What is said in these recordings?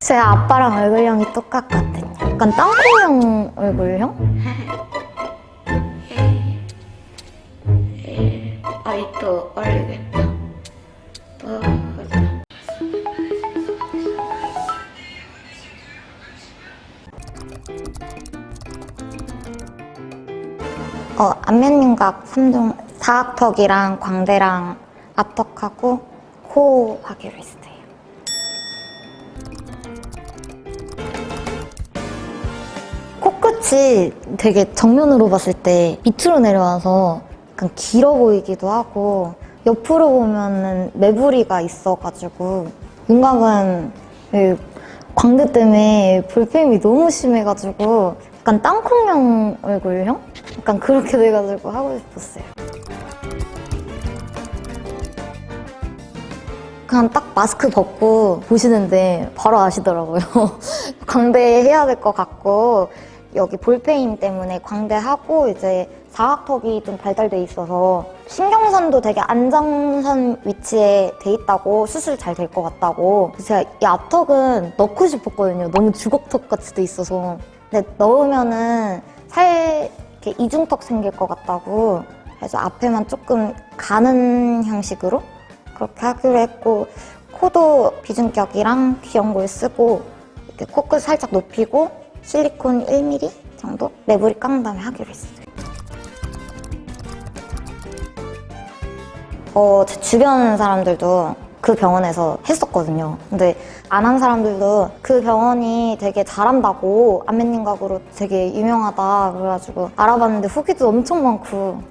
제 아빠랑 얼굴형이 똑같거든요. 약간 땅콩형 얼굴형? 아이 또 얼리겠다. 또 하자. 어, 안면윤곽 3종 사각턱이랑 광대랑 앞턱하고 코 하기로 했어요. 코끝이 되게 정면으로 봤을 때 밑으로 내려와서 약간 길어 보이기도 하고 옆으로 보면은 매부리가 있어가지고 윤곽은 이 광대 때문에 볼펜이 너무 심해가지고 약간 땅콩형 얼굴형? 약간 그렇게 돼가지고 하고 싶었어요. 그냥 딱 마스크 벗고 보시는데 바로 아시더라고요. 광대 해야 될 것 같고 여기 볼페인 때문에 광대하고 이제 사각턱이 좀 발달돼 있어서 신경선도 되게 안정선 위치에 돼 있다고 수술 잘 될 것 같다고. 제가 이 앞턱은 넣고 싶었거든요. 너무 주걱턱 같이 돼 있어서. 근데 넣으면은 살 이렇게 이중턱 생길 것 같다고. 그래서 앞에만 조금 가는 형식으로 그렇게 하기로 했고 코도 비중격이랑 귀연골 쓰고 이렇게 코끝 살짝 높이고 실리콘 1mm 정도 매부리 깎은 다음에 하기로 했어요. 어, 제 주변 사람들도 그 병원에서 했었거든요. 근데 안 한 사람들도 그 병원이 되게 잘한다고 안면윤곽으로 되게 유명하다 그래가지고 알아봤는데 후기도 엄청 많고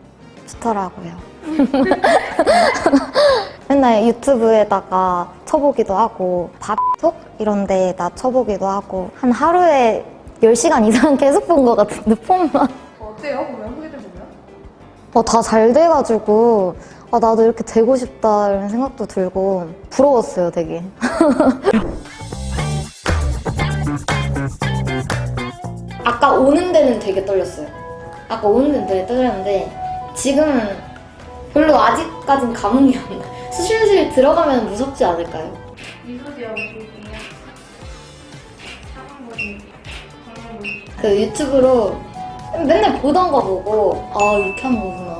좋더라고요. 맨날 유튜브에다가 쳐보기도 하고 밥톡 이런 데에다 쳐보기도 하고 한 하루에 10시간 이상 계속 본 것 같은데 폰만 어때요? 보면 후기들 보면? 어, 다 잘 돼가지고 아, 나도 이렇게 되고 싶다 이런 생각도 들고 부러웠어요 되게 아까 오는 데는 되게 떨렸어요 아까 오는 데는 되게 떨렸는데 지금은 별로 아직까진 감흥이 안 나요 수술실 들어가면 무섭지 않을까요? 미소지하고 보이네요. 차가운 거지. 그 유튜브로 맨날 보던 거 보고 아 이렇게 하는 거구나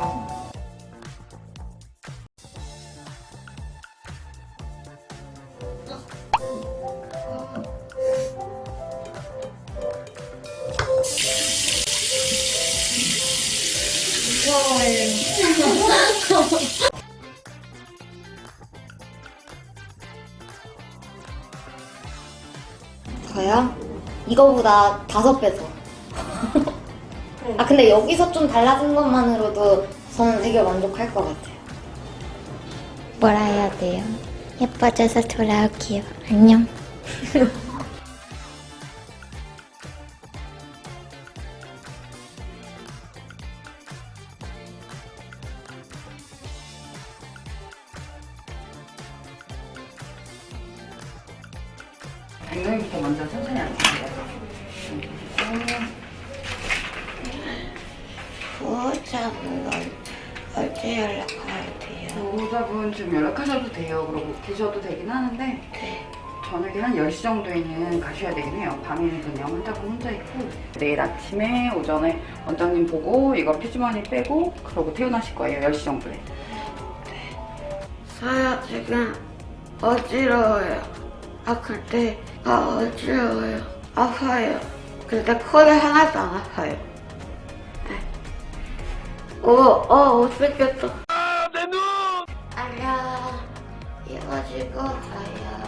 저요? 이거보다 다섯 배 더. 아 근데 여기서 좀 달라진 것만으로도 저는 되게 만족할 것 같아요. 뭐라 해야 돼요? 예뻐져서 돌아올게요. 안녕. 엉덩이부터 먼저 천천히 앉으세요. 보호자분 언제 연락해야 돼요? 보호자분 좀 연락하셔도 돼요. 그러고 계셔도 되긴 하는데 네. 저녁에 한 10시 정도에는 가셔야 되긴 해요. 밤에는 그냥 환자분 혼자 있고 내일 아침에 오전에 원장님 보고 이거 피주머니 빼고 그러고 퇴원하실 거예요. 10시 정도에. 저요 지금 어지러워요. 아플 때가 어지러워요. 아파요. 근데 코는 하나도 안 아파요. 네. 오, 어, 못생겼어. 아, 내 눈! 안녕. 이거 지고 가요.